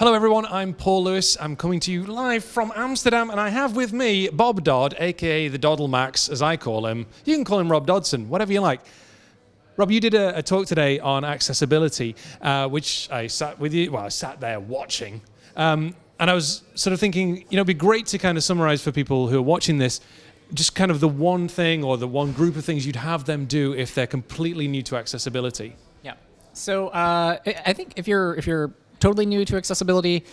Hello, everyone. I'm Paul Lewis. I'm coming to you live from Amsterdam, and I have with me Bob Dodd, aka the Doddle Max, as I call him. You can call him Rob Dodson, whatever you like. Rob, you did a, a talk today on accessibility, uh, which I sat with you. Well, I sat there watching, um, and I was sort of thinking, you know, it'd be great to kind of summarize for people who are watching this, just kind of the one thing or the one group of things you'd have them do if they're completely new to accessibility. Yeah. So uh, I think if you're if you're totally new to accessibility.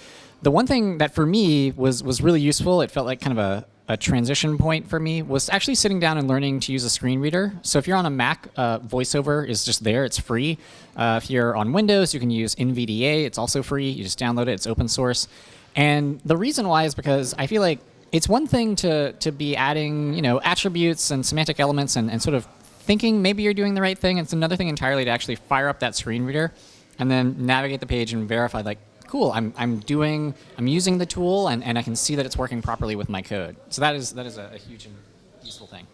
The one thing that for me was was really useful, it felt like kind of a, a transition point for me, was actually sitting down and learning to use a screen reader. So if you're on a Mac, uh, VoiceOver is just there, it's free. Uh, if you're on Windows, you can use NVDA, it's also free. You just download it, it's open source. And the reason why is because I feel like it's one thing to, to be adding you know, attributes and semantic elements and, and sort of thinking maybe you're doing the right thing. It's another thing entirely to actually fire up that screen reader and then navigate the page and verify like, cool, I'm, I'm doing, I'm using the tool and, and I can see that it's working properly with my code. So that is, that is a, a huge and useful thing.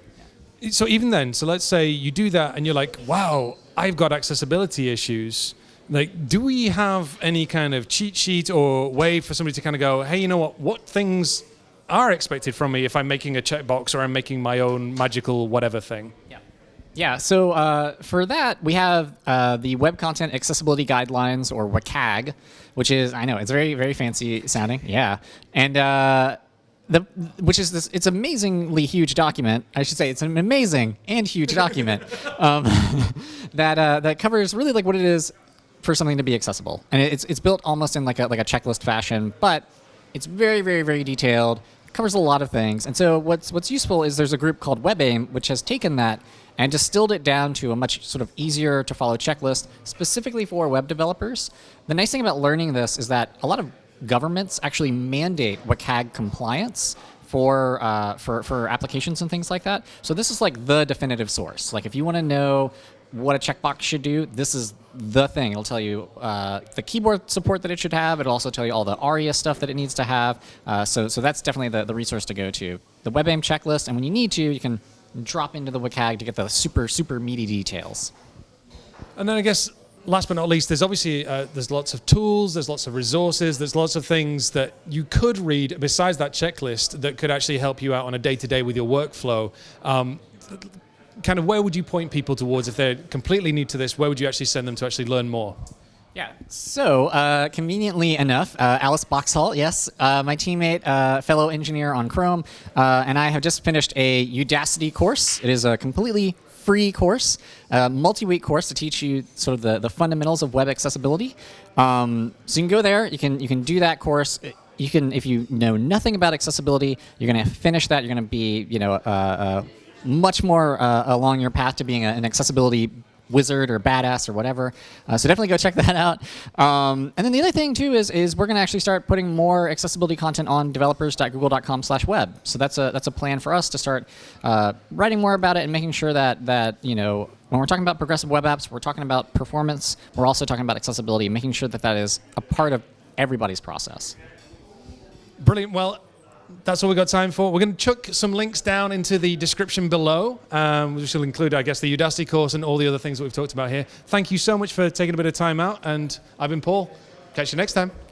Yeah. So even then, so let's say you do that and you're like, wow, I've got accessibility issues. Like, do we have any kind of cheat sheet or way for somebody to kind of go, hey, you know what, what things are expected from me if I'm making a checkbox or I'm making my own magical whatever thing? Yeah. So uh, for that, we have uh, the Web Content Accessibility Guidelines, or WCAG, which is, I know, it's very, very fancy sounding, yeah. And uh, the, which is this, it's amazingly huge document. I should say it's an amazing and huge document um, that, uh, that covers really like what it is for something to be accessible. And it's, it's built almost in like a, like a checklist fashion, but it's very, very, very detailed, covers a lot of things. And so what's, what's useful is there's a group called WebAIM, which has taken that and distilled it down to a much sort of easier to follow checklist specifically for web developers. The nice thing about learning this is that a lot of governments actually mandate WCAG compliance for, uh, for, for applications and things like that. So this is like the definitive source. Like if you want to know what a checkbox should do, this is the thing. It'll tell you uh, the keyboard support that it should have. It'll also tell you all the ARIA stuff that it needs to have. Uh, so, so that's definitely the, the resource to go to. The WebAIM checklist, and when you need to, you can drop into the WCAG to get the super, super meaty details. And then I guess last but not least, there's obviously uh, there's lots of tools, there's lots of resources, there's lots of things that you could read besides that checklist that could actually help you out on a day-to-day -day with your workflow. Um, kind of where would you point people towards if they're completely new to this? Where would you actually send them to actually learn more? Yeah. So uh, conveniently enough, uh, Alice Boxhall, yes, uh, my teammate, uh, fellow engineer on Chrome, uh, and I have just finished a Udacity course. It is a completely free course, a multi-week course to teach you sort of the, the fundamentals of web accessibility. Um, so you can go there, you can you can do that course. You can, if you know nothing about accessibility, you're going to finish that. You're going to be, you know, uh, much more along your path to being a, an accessibility wizard or badass or whatever. Uh, so definitely go check that out. Um, and then the other thing too is is we're going to actually start putting more accessibility content on developers.google.com/web. So that's a that's a plan for us to start uh, writing more about it and making sure that that you know when we're talking about progressive web apps, we're talking about performance. We're also talking about accessibility, making sure that that is a part of everybody's process. Brilliant. Well, that's all we've got time for. We're going to chuck some links down into the description below, um, which will include, I guess, the Udacity course and all the other things that we've talked about here. Thank you so much for taking a bit of time out, and I've been Paul. Catch you next time.